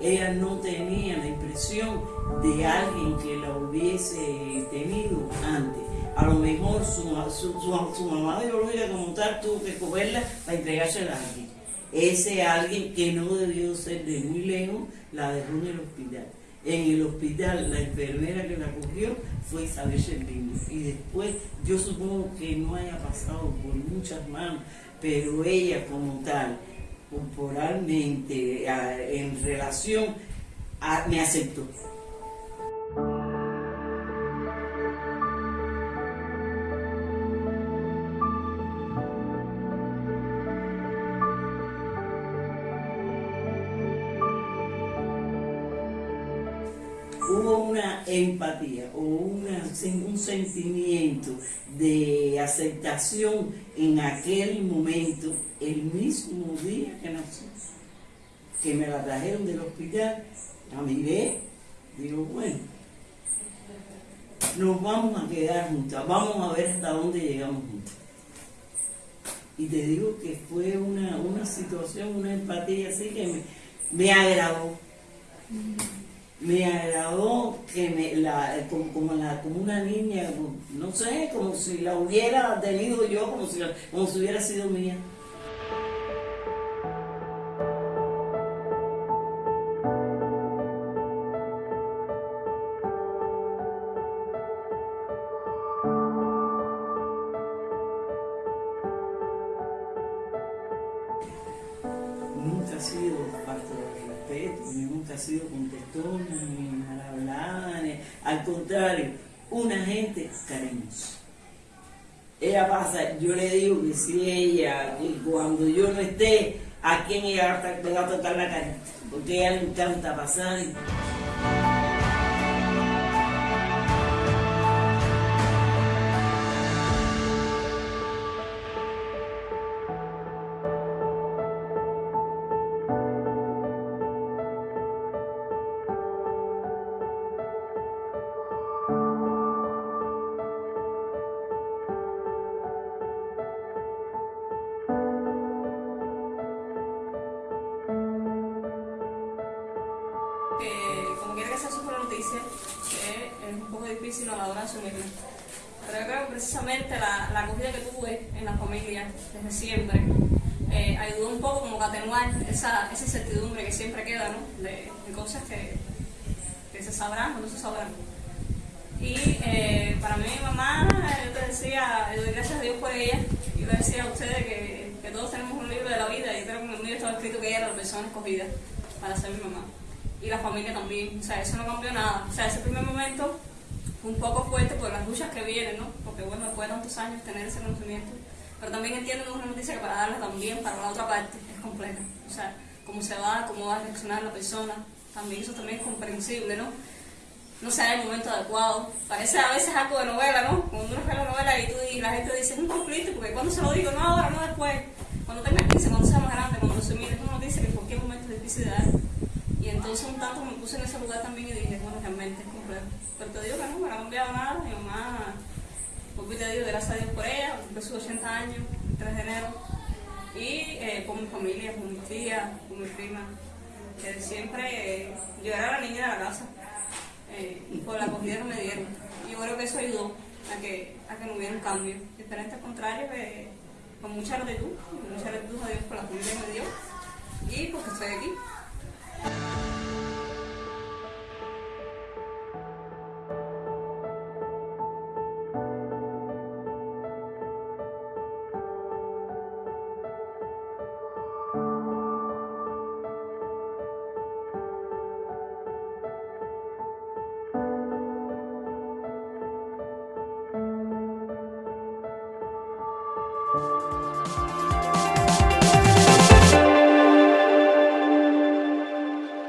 ella no tenía la impresión de alguien que la hubiese tenido antes. A lo mejor su, su, su, mamá biológica como tal tuvo que cogerla para entregarse a alguien. Ese alguien que no debió ser de muy lejos la dejó en el hospital. En el hospital la enfermera que la cogió fue Isabel Servino. Y después yo supongo que no haya pasado por muchas manos, pero ella como tal, corporalmente, en relación, me aceptó. Hubo una empatía o una, un sentimiento de aceptación en aquel momento, el mismo día que nació, que me la trajeron del hospital, la miré, digo, bueno, nos vamos a quedar juntas, vamos a ver hasta dónde llegamos juntas. Y te digo que fue una, una situación, una empatía así que me, me agradó me agradó que me, la, como, la, como una niña, no sé, como si la hubiera tenido yo, como si, como si hubiera sido mía. Sido parte del respeto, ni nunca ha sido contestona, ni mal hablada, al contrario, una gente cariñosa. Ella pasa, yo le digo que si ella, cuando yo no esté, ¿a quién ella va a tocar la cara? Porque a ella le encanta pasar. Como quiera que sea su la noticia, es un poco difícil a la hora de asumirla. Pero yo creo que precisamente la, la acogida que tuve en la familia desde siempre eh, ayudó un poco como a atenuar esa, esa incertidumbre que siempre queda. De, cosas que, que, se sabrán o no se sabrán. Y eh, para mí mi mamá, yo te decía, yo doy gracias a Dios por ella, yo le decía a ustedes que, que todos tenemos un libro de la vida y creo que en el mío estaba escrito que ella era la persona escogida para ser mi mamá y la familia también. O sea, eso no cambió nada. O sea, ese primer momento fue un poco fuerte por las luchas que vienen, ¿no? Porque bueno, después de tantos años tener ese conocimiento. Pero también entiendo que es una noticia que para darla también, para la otra parte, es completa. O sea, cómo se va, cómo va a reaccionar la persona, también eso también es comprensible, ¿no? No sé, el momento adecuado. Parece a veces algo de novela, ¿no? Cuando uno ve la novela y, tú, y la gente dice, es un conflicto, porque cuando se lo digo, no ahora, no después. Cuando tengas 15, cuando sea más grande, cuando se mire, es una noticia que en cualquier momento es difícil de dar. Entonces un tanto me puse en ese lugar también y dije, bueno, realmente es complejo. Pero te digo que no, me ha cambiado nada. Mi mamá, porque te digo, gracias a Dios por ella, cumplió sus 80 años, el 3 de enero. Y eh, con mi familia, con mi tía, con mi prima, que siempre eh, yo la niña de la casa. Eh, por la acogida que me dieron. Y yo creo que eso ayudó a que, a que no hubiera un cambio. Diferente al contrario, con mucha gratitud, mucha gratitud a Dios por la comida que me dio y porque estoy aquí.